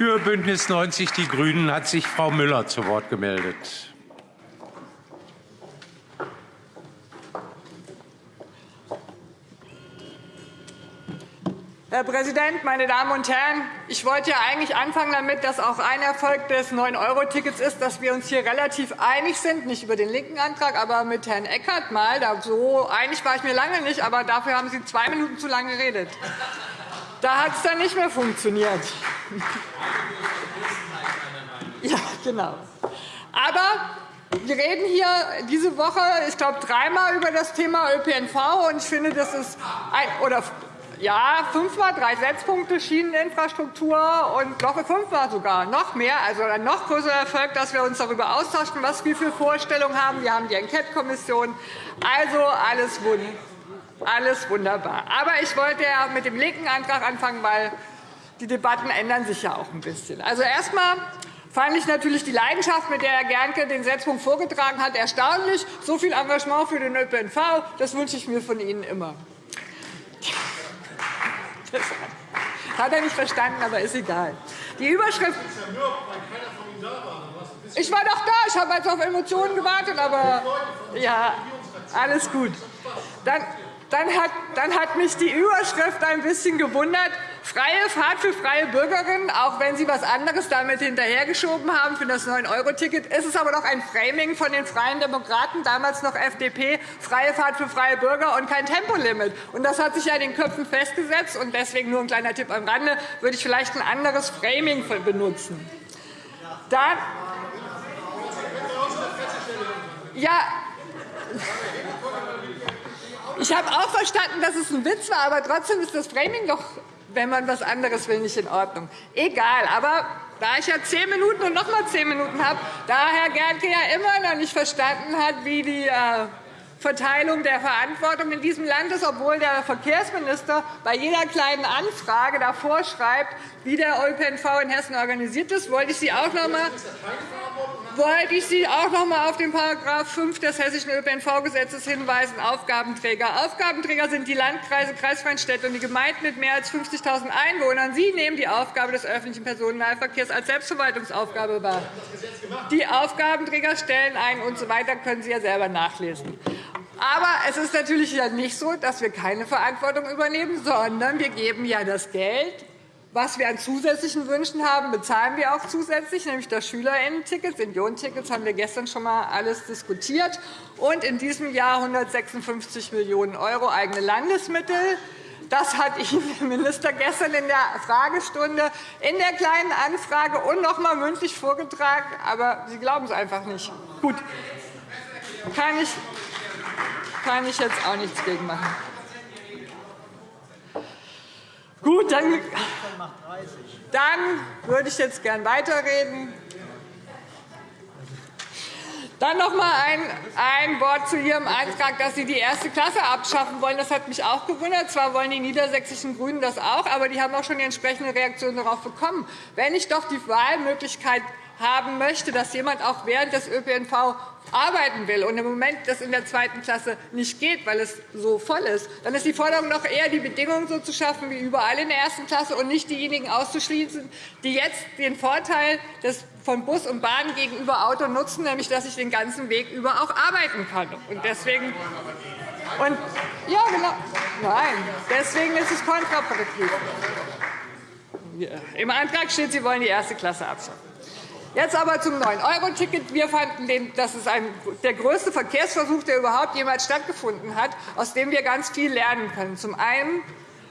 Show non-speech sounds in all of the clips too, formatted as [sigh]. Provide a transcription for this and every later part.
Für Bündnis 90 Die Grünen hat sich Frau Müller zu Wort gemeldet. Herr Präsident, meine Damen und Herren! Ich wollte ja eigentlich anfangen damit, dass auch ein Erfolg des 9-Euro-Tickets ist, dass wir uns hier relativ einig sind, nicht über den linken Antrag, aber mit Herrn Eckert mal. So einig war ich mir lange nicht, aber dafür haben Sie zwei Minuten zu lange geredet. Da hat es dann nicht mehr funktioniert. Genau. Aber wir reden hier diese Woche, ich glaube, dreimal über das Thema ÖPNV. Und ich finde, das ist ein, oder ja, fünfmal, drei Setzpunkte, Schieneninfrastruktur und Woche fünfmal sogar, noch mehr, also ein noch größerer Erfolg, dass wir uns darüber austauschen, was wir für Vorstellungen haben. Wir haben die Enquete-Kommission. Also alles, alles wunderbar. Aber ich wollte ja mit dem linken Antrag anfangen, weil die Debatten ändern sich ja auch ein bisschen. Also erst fand ich natürlich die Leidenschaft, mit der Herr Gernke den Setzpunkt vorgetragen hat, erstaunlich. So viel Engagement für den ÖPNV, das wünsche ich mir von Ihnen immer. Das hat er nicht verstanden, aber ist egal. Die Überschrift. Ich war doch da. Ich habe jetzt auf Emotionen gewartet, aber ja, alles gut. Dann dann hat, dann hat mich die Überschrift ein bisschen gewundert. Freie Fahrt für freie Bürgerinnen, auch wenn Sie etwas anderes damit hinterhergeschoben haben für das 9-Euro-Ticket. ist Es aber doch ein Framing von den Freien Demokraten, damals noch FDP, freie Fahrt für freie Bürger und kein Tempolimit. Und das hat sich ja in den Köpfen festgesetzt. Und deswegen nur ein kleiner Tipp am Rande, würde ich vielleicht ein anderes Framing benutzen. Dann ja, ich habe auch verstanden, dass es ein Witz war, aber trotzdem ist das Framing doch, wenn man etwas anderes will, nicht in Ordnung. Egal, aber da ich ja zehn Minuten und noch einmal zehn Minuten habe, da Herr Gernke ja immer noch nicht verstanden hat, wie die äh, Verteilung der Verantwortung in diesem Land ist, obwohl der Verkehrsminister bei jeder kleinen Anfrage davor schreibt, wie der ÖPNV in Hessen organisiert ist, wollte ich Sie auch noch einmal wollte ich Sie auch noch einmal auf den § 5 des Hessischen ÖPNV-Gesetzes hinweisen, Aufgabenträger. Aufgabenträger sind die Landkreise, Kreisfreien Städte und die Gemeinden mit mehr als 50.000 Einwohnern. Sie nehmen die Aufgabe des öffentlichen Personennahverkehrs als Selbstverwaltungsaufgabe wahr. Die Aufgabenträger stellen ein usw. So weiter können Sie ja selber nachlesen. Aber es ist natürlich nicht so, dass wir keine Verantwortung übernehmen, sondern wir geben ja das Geld was wir an zusätzlichen Wünschen haben, bezahlen wir auch zusätzlich, nämlich das Schülerinnen-Ticket. Haben wir gestern schon einmal alles diskutiert. Und in diesem Jahr 156 Millionen € eigene Landesmittel. Das hat Ihnen der Minister gestern in der Fragestunde in der Kleinen Anfrage und noch einmal mündlich vorgetragen. Aber Sie glauben es einfach nicht. Gut, kann ich, kann ich jetzt auch nichts gegen machen. Gut, dann, dann würde ich jetzt gern weiterreden. Dann noch einmal ein, ein Wort zu Ihrem Antrag, dass Sie die erste Klasse abschaffen wollen. Das hat mich auch gewundert. Zwar wollen die niedersächsischen GRÜNEN das auch, aber die haben auch schon die entsprechende Reaktion darauf bekommen. Wenn ich doch die Wahlmöglichkeit haben möchte, dass jemand auch während des ÖPNV arbeiten will und im Moment das in der zweiten Klasse nicht geht, weil es so voll ist, dann ist die Forderung doch eher, die Bedingungen so zu schaffen wie überall in der ersten Klasse und nicht diejenigen auszuschließen, die jetzt den Vorteil des von Bus und Bahn gegenüber Auto nutzen, nämlich dass ich den ganzen Weg über auch arbeiten kann. Und deswegen und, ja, genau. Nein, deswegen ist es kontraproduktiv. Im Antrag steht, Sie wollen die erste Klasse abschaffen. Jetzt aber zum 9-Euro-Ticket. Wir fanden, das ist ein, der größte Verkehrsversuch, der überhaupt jemals stattgefunden hat, aus dem wir ganz viel lernen können. Zum einen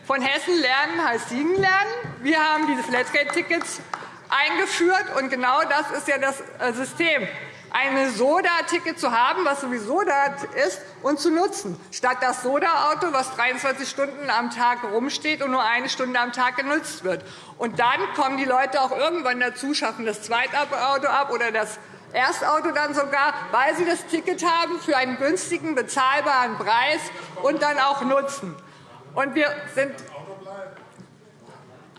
von Hessen lernen heißt Siegen lernen. Wir haben diese Flatrate-Tickets eingeführt, und genau das ist ja das äh, System ein Soda-Ticket zu haben, was sowieso da ist, und zu nutzen, statt das Soda-Auto, das 23 Stunden am Tag rumsteht und nur eine Stunde am Tag genutzt wird. Und dann kommen die Leute auch irgendwann dazu, schaffen das Zweitauto ab oder das Erstauto dann sogar, weil sie das Ticket haben für einen günstigen, bezahlbaren Preis und dann auch nutzen. Und wir sind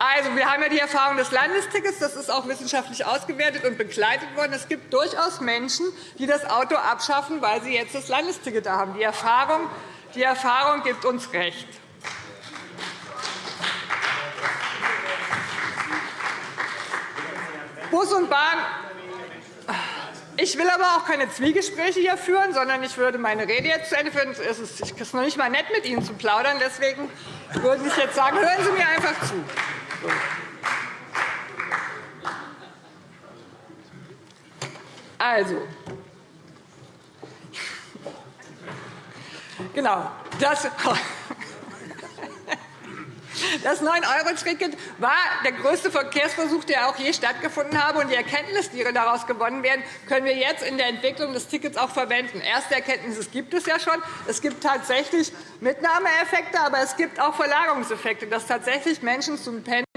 also, wir haben ja die Erfahrung des Landestickets. Das ist auch wissenschaftlich ausgewertet und begleitet worden. Es gibt durchaus Menschen, die das Auto abschaffen, weil sie jetzt das Landesticket haben. Die Erfahrung, die Erfahrung gibt uns recht. Bus und Bahn ich will aber auch keine Zwiegespräche hier führen, sondern ich würde meine Rede jetzt zu Ende führen. Es ist noch nicht einmal nett, mit Ihnen zu plaudern. Deswegen würde ich jetzt sagen, hören Sie mir einfach zu. Also, genau, das, das 9-Euro-Ticket war der größte Verkehrsversuch, der auch je stattgefunden habe. Und die Erkenntnisse, die daraus gewonnen werden, können wir jetzt in der Entwicklung des Tickets auch verwenden. Erste Erkenntnisse gibt es ja schon. Es gibt tatsächlich Mitnahmeeffekte, aber es gibt auch Verlagerungseffekte, dass tatsächlich Menschen zum Pendeln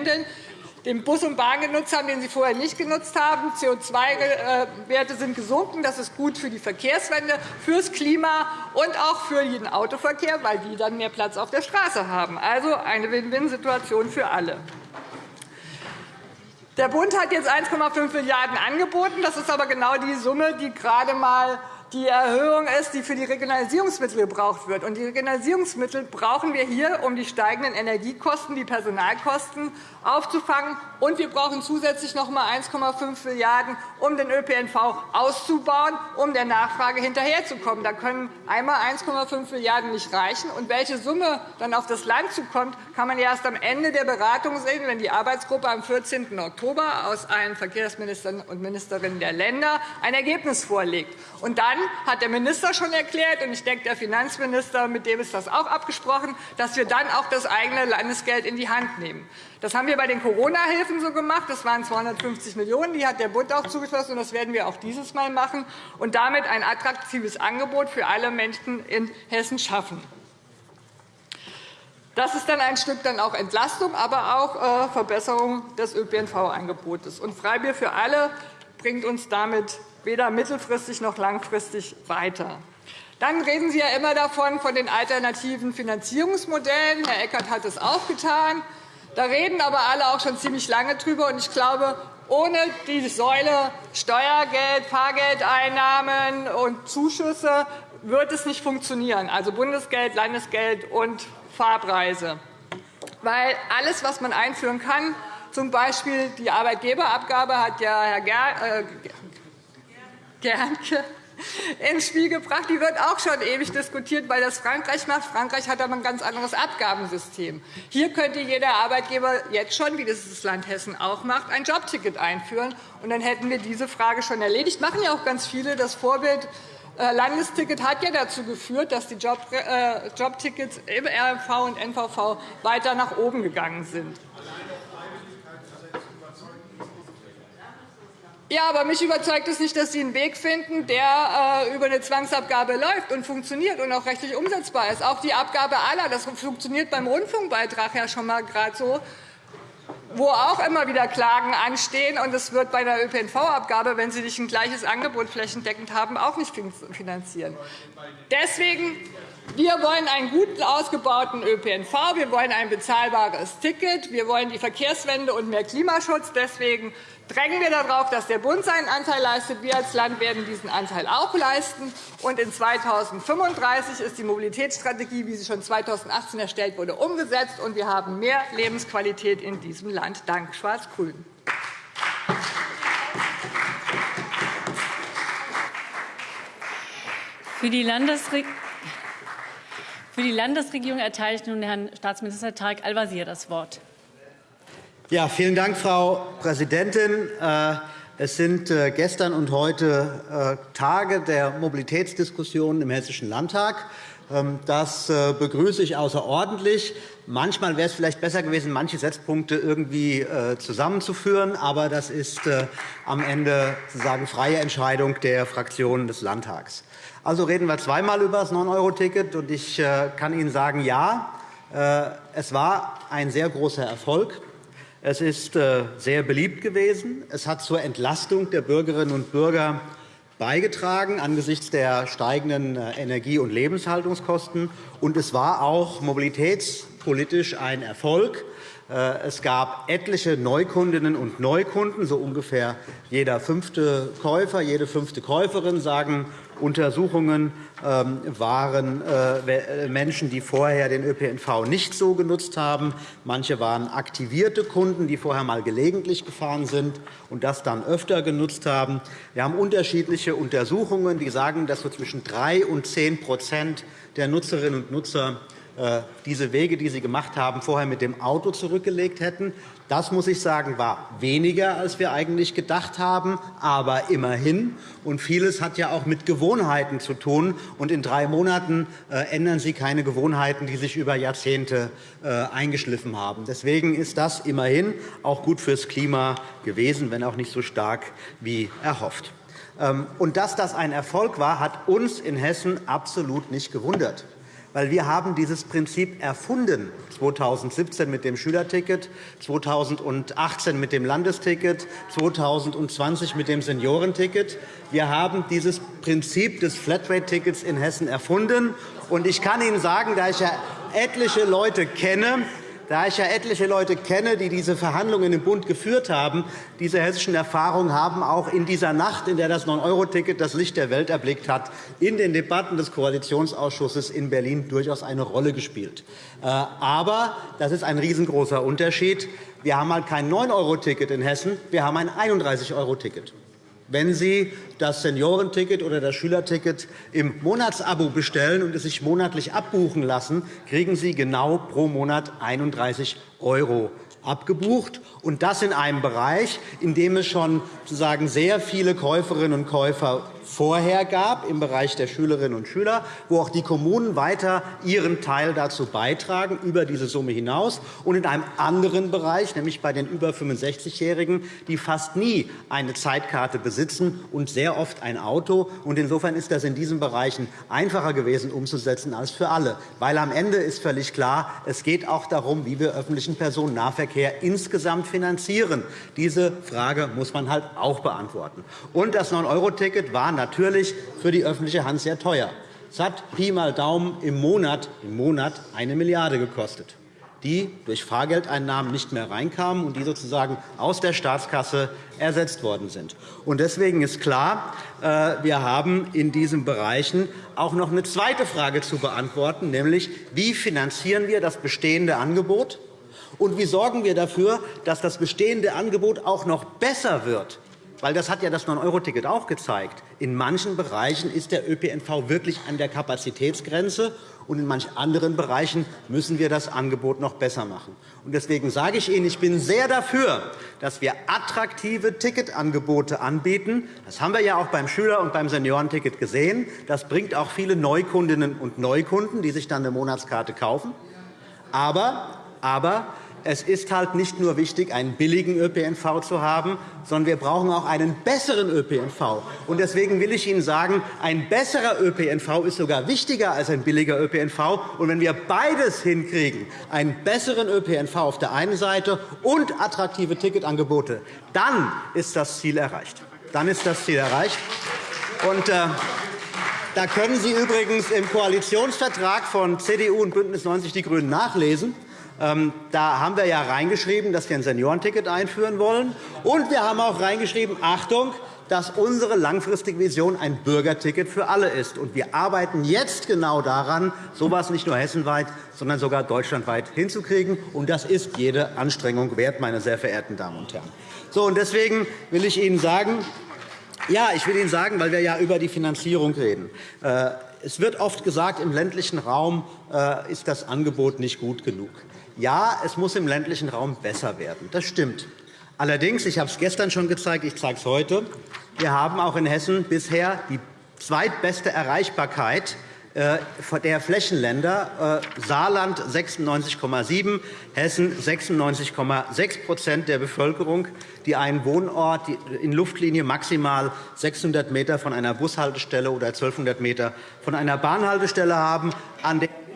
den Bus und Bahn genutzt haben, den sie vorher nicht genutzt haben. CO2-Werte sind gesunken. Das ist gut für die Verkehrswende, fürs Klima und auch für den Autoverkehr, weil die dann mehr Platz auf der Straße haben. Also eine Win-Win-Situation für alle. Der Bund hat jetzt 1,5 Milliarden € angeboten. Das ist aber genau die Summe, die gerade einmal die Erhöhung ist, die für die Regionalisierungsmittel gebraucht wird. Die Regionalisierungsmittel brauchen wir hier, um die steigenden Energiekosten, die Personalkosten aufzufangen. Und wir brauchen zusätzlich noch einmal 1,5 Milliarden €, um den ÖPNV auszubauen, um der Nachfrage hinterherzukommen. Da können einmal 1,5 Milliarden € nicht reichen. Und welche Summe dann auf das Land zukommt, kann man erst am Ende der Beratung sehen, wenn die Arbeitsgruppe am 14. Oktober aus allen Verkehrsministern und Ministerinnen der Länder ein Ergebnis vorlegt. Und dann hat der Minister schon erklärt, und ich denke, der Finanzminister, mit dem ist das auch abgesprochen, dass wir dann auch das eigene Landesgeld in die Hand nehmen. Das haben wir bei den Corona-Hilfen so gemacht. Das waren 250 Millionen €. Die hat der Bund auch zugeschlossen, und das werden wir auch dieses Mal machen und damit ein attraktives Angebot für alle Menschen in Hessen schaffen. Das ist dann ein Stück dann auch Entlastung, aber auch äh, Verbesserung des ÖPNV-Angebotes. Freibier für alle bringt uns damit weder mittelfristig noch langfristig weiter. Dann reden Sie ja immer davon, von den alternativen Finanzierungsmodellen. Herr Eckert hat es auch getan. Da reden aber alle auch schon ziemlich lange drüber. Und ich glaube, ohne die Säule Steuergeld, Fahrgeldeinnahmen und Zuschüsse wird es nicht funktionieren, also Bundesgeld, Landesgeld und Fahrpreise. Weil alles, was man einführen kann, z. B. die Arbeitgeberabgabe, hat ja Herr äh, Gernke [laughs] ins Spiel gebracht. Die wird auch schon ewig diskutiert, weil das Frankreich macht. Frankreich hat aber ein ganz anderes Abgabensystem. Hier könnte jeder Arbeitgeber jetzt schon, wie das das Land Hessen auch macht, ein Jobticket einführen. Und dann hätten wir diese Frage schon erledigt. Das machen ja auch ganz viele. Das Vorbild äh, Landesticket hat ja dazu geführt, dass die äh, Jobtickets im RMV und NVV weiter nach oben gegangen sind. Ja, aber mich überzeugt es nicht, dass Sie einen Weg finden, der äh, über eine Zwangsabgabe läuft und funktioniert und auch rechtlich umsetzbar ist. Auch die Abgabe aller, das funktioniert beim Rundfunkbeitrag ja schon einmal gerade so, wo auch immer wieder Klagen anstehen. Und es wird bei der ÖPNV-Abgabe, wenn Sie nicht ein gleiches Angebot flächendeckend haben, auch nicht finanzieren. Deswegen wir wollen einen gut ausgebauten ÖPNV. Wir wollen ein bezahlbares Ticket. Wir wollen die Verkehrswende und mehr Klimaschutz. Deswegen drängen wir darauf, dass der Bund seinen Anteil leistet. Wir als Land werden diesen Anteil auch leisten. Und in 2035 ist die Mobilitätsstrategie, wie sie schon 2018 erstellt wurde, umgesetzt. Und wir haben mehr Lebensqualität in diesem Land dank Schwarz-Grün. Für die Landesregierung für die Landesregierung erteile ich nun Herrn Staatsminister Tarek Al-Wazir das Wort. Ja, vielen Dank, Frau Präsidentin. Äh, es sind äh, gestern und heute äh, Tage der Mobilitätsdiskussionen im Hessischen Landtag. Ähm, das begrüße ich außerordentlich. Manchmal wäre es vielleicht besser gewesen, manche Setzpunkte irgendwie zusammenzuführen. Aber das ist am Ende sozusagen freie Entscheidung der Fraktionen des Landtags. Also reden wir zweimal über das 9-Euro-Ticket. Ich kann Ihnen sagen, ja, es war ein sehr großer Erfolg. Es ist äh, sehr beliebt gewesen. Es hat zur Entlastung der Bürgerinnen und Bürger beigetragen angesichts der steigenden äh, Energie- und Lebenshaltungskosten. Und es war auch mobilitätspolitisch ein Erfolg. Äh, es gab etliche Neukundinnen und Neukunden, so ungefähr jeder fünfte Käufer, jede fünfte Käuferin sagen Untersuchungen ähm, waren äh, Menschen, die vorher den ÖPNV nicht so genutzt haben. Manche waren aktivierte Kunden, die vorher einmal gelegentlich gefahren sind und das dann öfter genutzt haben. Wir haben unterschiedliche Untersuchungen, die sagen, dass so zwischen 3 und 10% der Nutzerinnen und Nutzer äh, diese Wege, die Sie gemacht haben, vorher mit dem Auto zurückgelegt hätten. Das, muss ich sagen, war weniger, als wir eigentlich gedacht haben, aber immerhin. Und vieles hat ja auch mit Gewohnheiten zu tun. Und in drei Monaten äh, ändern Sie keine Gewohnheiten, die sich über Jahrzehnte äh, eingeschliffen haben. Deswegen ist das immerhin auch gut fürs Klima gewesen, wenn auch nicht so stark wie erhofft. Ähm, und dass das ein Erfolg war, hat uns in Hessen absolut nicht gewundert weil wir haben dieses Prinzip erfunden 2017 mit dem Schülerticket, 2018 mit dem Landesticket, 2020 mit dem Seniorenticket. Wir haben dieses Prinzip des Flatrate-Tickets in Hessen erfunden. Und ich kann Ihnen sagen, da ich ja etliche Leute kenne, da ich ja etliche Leute kenne, die diese Verhandlungen im Bund geführt haben, diese hessischen Erfahrungen haben auch in dieser Nacht, in der das 9-Euro-Ticket das Licht der Welt erblickt hat, in den Debatten des Koalitionsausschusses in Berlin durchaus eine Rolle gespielt. Äh, aber das ist ein riesengroßer Unterschied. Wir haben halt kein 9-Euro-Ticket in Hessen, wir haben ein 31-Euro-Ticket. Wenn Sie das Seniorenticket oder das Schülerticket im Monatsabo bestellen und es sich monatlich abbuchen lassen, kriegen Sie genau pro Monat 31 € abgebucht, und das in einem Bereich, in dem es schon sozusagen sehr viele Käuferinnen und Käufer vorher gab, im Bereich der Schülerinnen und Schüler, wo auch die Kommunen weiter ihren Teil dazu beitragen, über diese Summe hinaus, und in einem anderen Bereich, nämlich bei den über 65-Jährigen, die fast nie eine Zeitkarte besitzen und sehr oft ein Auto. Insofern ist das in diesen Bereichen einfacher gewesen umzusetzen als für alle. Weil am Ende ist völlig klar, es geht auch darum, wie wir öffentlichen Personennahverkehr insgesamt finanzieren. Diese Frage muss man halt auch beantworten. Und das 9-Euro-Ticket war natürlich für die öffentliche Hand sehr teuer. Es hat Pi mal Daumen im Monat, im Monat eine Milliarde gekostet, die durch Fahrgeldeinnahmen nicht mehr reinkamen und die sozusagen aus der Staatskasse ersetzt worden sind. Deswegen ist klar, äh, wir haben in diesen Bereichen auch noch eine zweite Frage zu beantworten, nämlich wie finanzieren wir das bestehende Angebot und wie sorgen wir dafür, dass das bestehende Angebot auch noch besser wird weil das hat ja das 9-Euro-Ticket auch gezeigt. In manchen Bereichen ist der ÖPNV wirklich an der Kapazitätsgrenze, und in manchen anderen Bereichen müssen wir das Angebot noch besser machen. Deswegen sage ich Ihnen, ich bin sehr dafür, dass wir attraktive Ticketangebote anbieten. Das haben wir ja auch beim Schüler- und beim Seniorenticket gesehen. Das bringt auch viele Neukundinnen und Neukunden, die sich dann eine Monatskarte kaufen. Aber, aber es ist halt nicht nur wichtig, einen billigen ÖPNV zu haben, sondern wir brauchen auch einen besseren ÖPNV. Deswegen will ich Ihnen sagen, ein besserer ÖPNV ist sogar wichtiger als ein billiger ÖPNV. Und wenn wir beides hinkriegen, einen besseren ÖPNV auf der einen Seite und attraktive Ticketangebote, dann ist das Ziel erreicht. Dann ist das Ziel erreicht. Und, äh, da können Sie übrigens im Koalitionsvertrag von CDU und BÜNDNIS 90 die GRÜNEN nachlesen. Ähm, da haben wir ja reingeschrieben, dass wir ein Seniorenticket einführen wollen. Und wir haben auch reingeschrieben, Achtung, dass unsere langfristige Vision ein Bürgerticket für alle ist. Und wir arbeiten jetzt genau daran, so etwas nicht nur hessenweit, sondern sogar deutschlandweit hinzukriegen. Und das ist jede Anstrengung wert, meine sehr verehrten Damen und Herren. So, und deswegen will ich Ihnen sagen, ja, ich will Ihnen sagen, weil wir ja über die Finanzierung reden. Äh, es wird oft gesagt, im ländlichen Raum äh, ist das Angebot nicht gut genug. Ja, es muss im ländlichen Raum besser werden. Das stimmt. Allerdings, ich habe es gestern schon gezeigt, ich zeige es heute, wir haben auch in Hessen bisher die zweitbeste Erreichbarkeit äh, der Flächenländer äh, Saarland 96,7, Hessen 96,6% der Bevölkerung, die einen Wohnort in Luftlinie maximal 600 m von einer Bushaltestelle oder 1200 m von einer Bahnhaltestelle haben.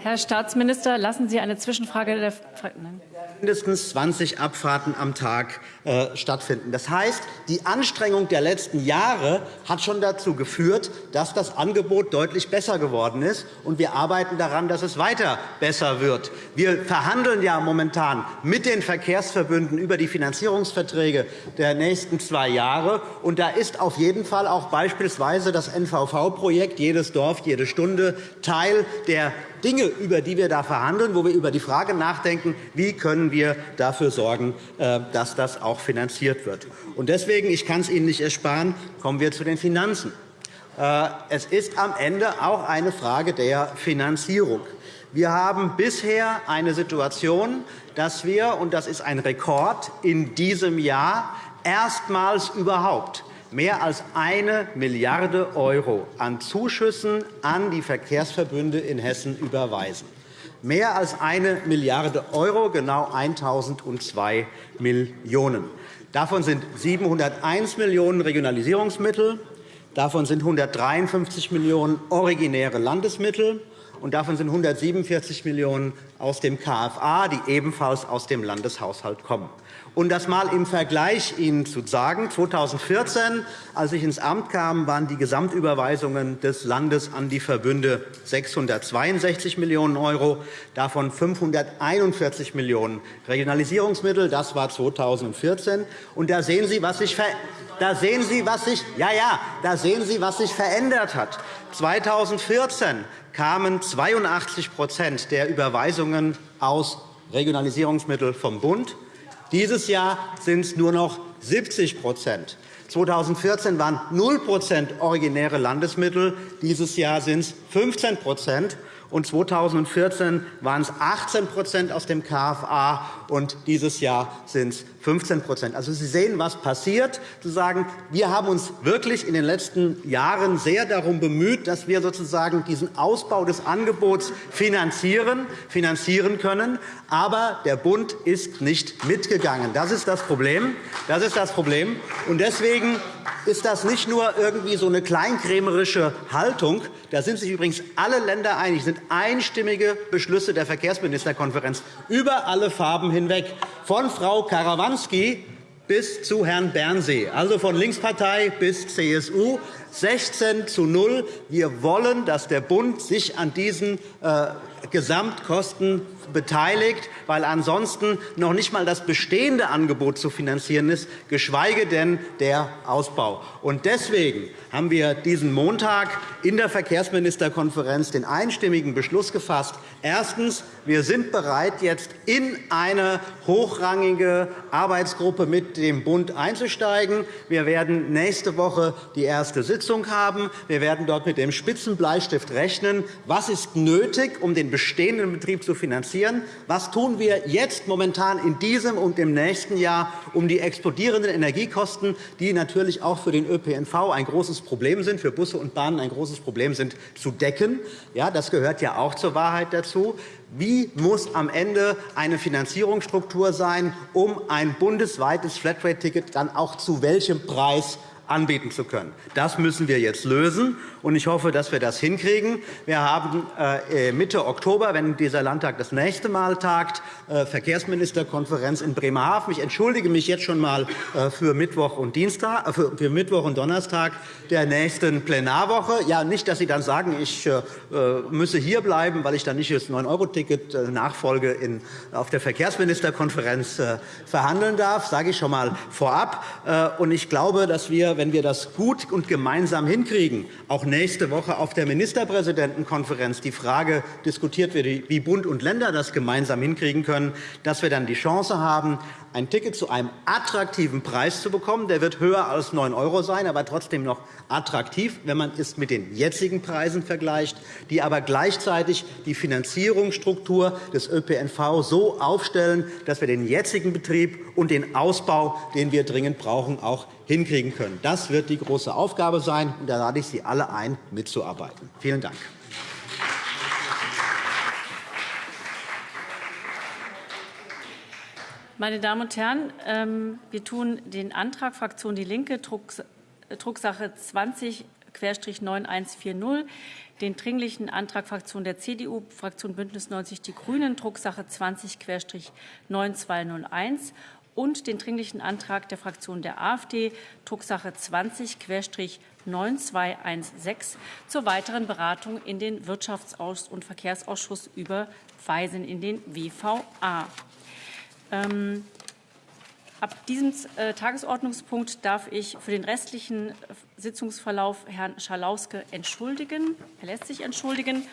Herr Staatsminister, lassen Sie eine Zwischenfrage der Nein. mindestens 20 Abfahrten am Tag äh, stattfinden. Das heißt, die Anstrengung der letzten Jahre hat schon dazu geführt, dass das Angebot deutlich besser geworden ist. und Wir arbeiten daran, dass es weiter besser wird. Wir verhandeln ja momentan mit den Verkehrsverbünden über die Finanzierungsverträge der nächsten zwei Jahre. Und da ist auf jeden Fall auch beispielsweise das NVV-Projekt Jedes Dorf, jede Stunde Teil der Dinge, über die wir da verhandeln, wo wir über die Frage nachdenken, wie können wir dafür sorgen, äh, dass das auch finanziert wird. Deswegen, ich kann es Ihnen nicht ersparen, kommen wir zu den Finanzen. Äh, es ist am Ende auch eine Frage der Finanzierung. Wir haben bisher eine Situation, dass wir, und das ist ein Rekord, in diesem Jahr erstmals überhaupt mehr als eine Milliarde € an Zuschüssen an die Verkehrsverbünde in Hessen überweisen. Mehr als eine Milliarde €, genau 1.002 Millionen €. Davon sind 701 Millionen € Regionalisierungsmittel, davon sind 153 Millionen € originäre Landesmittel, und davon sind 147 Millionen € aus dem KFA, die ebenfalls aus dem Landeshaushalt kommen. Um das einmal im Vergleich Ihnen zu sagen, 2014, als ich ins Amt kam, waren die Gesamtüberweisungen des Landes an die Verbünde 662 Millionen €, davon 541 Millionen € Regionalisierungsmittel. Das war 2014. Und da sehen Sie, was sich da sehen Sie, was sich, ja, ja, da sehen Sie, was sich verändert hat. 2014 kamen 82% der Überweisungen aus Regionalisierungsmitteln vom Bund. Dieses Jahr sind es nur noch 70% 2014 waren 0% originäre Landesmittel. Dieses Jahr sind es 15 und 2014 waren es 18% aus dem KFA, und dieses Jahr sind es 15% Also, Sie sehen, was passiert. Zu wir haben uns wirklich in den letzten Jahren sehr darum bemüht, dass wir sozusagen diesen Ausbau des Angebots finanzieren, finanzieren können. Aber der Bund ist nicht mitgegangen. Das ist das Problem. Das ist das Problem. Und deswegen ist das nicht nur irgendwie so eine kleinkrämerische Haltung. Da sind sich übrigens alle Länder einig. Es sind einstimmige Beschlüsse der Verkehrsministerkonferenz über alle Farben hinweg, von Frau Karawanski bis zu Herrn Bernsee, also von Linkspartei bis CSU, 16 zu 0. Wir wollen, dass der Bund sich an diesen äh, Gesamtkosten beteiligt, weil ansonsten noch nicht einmal das bestehende Angebot zu finanzieren ist, geschweige denn der Ausbau. Deswegen haben wir diesen Montag in der Verkehrsministerkonferenz den einstimmigen Beschluss gefasst. Erstens. Wir sind bereit, jetzt in eine hochrangige Arbeitsgruppe mit dem Bund einzusteigen. Wir werden nächste Woche die erste Sitzung haben. Wir werden dort mit dem Spitzenbleistift rechnen. Was ist nötig, um den bestehenden Betrieb zu finanzieren? Was tun wir jetzt momentan in diesem und im nächsten Jahr, um die explodierenden Energiekosten, die natürlich auch für den ÖPNV ein großes Problem sind, für Busse und Bahnen ein großes Problem sind, zu decken? Ja, das gehört ja auch zur Wahrheit dazu. Wie muss am Ende eine Finanzierungsstruktur sein, um ein bundesweites Flatrate-Ticket dann auch zu welchem Preis anbieten zu können. Das müssen wir jetzt lösen, und ich hoffe, dass wir das hinkriegen. Wir haben äh, Mitte Oktober, wenn dieser Landtag das nächste Mal tagt, äh, Verkehrsministerkonferenz in Bremerhaven. Ich entschuldige mich jetzt schon einmal äh, für Mittwoch und Dienstag, für Mittwoch und Donnerstag der nächsten Plenarwoche. Ja, nicht, dass Sie dann sagen, ich müsse hierbleiben, weil ich dann nicht das 9-€-Ticket Nachfolge auf der Verkehrsministerkonferenz verhandeln darf. Sage ich schon einmal vorab. Ich glaube, dass wir wenn wir das gut und gemeinsam hinkriegen, auch nächste Woche auf der Ministerpräsidentenkonferenz die Frage diskutiert wird, wie Bund und Länder das gemeinsam hinkriegen können, dass wir dann die Chance haben, ein Ticket zu einem attraktiven Preis zu bekommen. Der wird höher als 9 € sein, aber trotzdem noch attraktiv, wenn man es mit den jetzigen Preisen vergleicht, die aber gleichzeitig die Finanzierungsstruktur des ÖPNV so aufstellen, dass wir den jetzigen Betrieb und den Ausbau, den wir dringend brauchen, auch hinkriegen können. Das wird die große Aufgabe sein, und da lade ich Sie alle ein, mitzuarbeiten. Vielen Dank. Meine Damen und Herren, ähm, wir tun den Antrag Fraktion DIE LINKE, Drucksache 20 20-9140, den Dringlichen Antrag Fraktion der CDU, Fraktion Bündnis 90 Die Grünen, Drucksache 20-9201 und den Dringlichen Antrag der Fraktion der AfD, Drucksache 20-9216, zur weiteren Beratung in den Wirtschafts- und Verkehrsausschuss überweisen, in den WVA. Ähm, Ab diesem äh, Tagesordnungspunkt darf ich für den restlichen Sitzungsverlauf Herrn Schalauske entschuldigen. Er lässt sich entschuldigen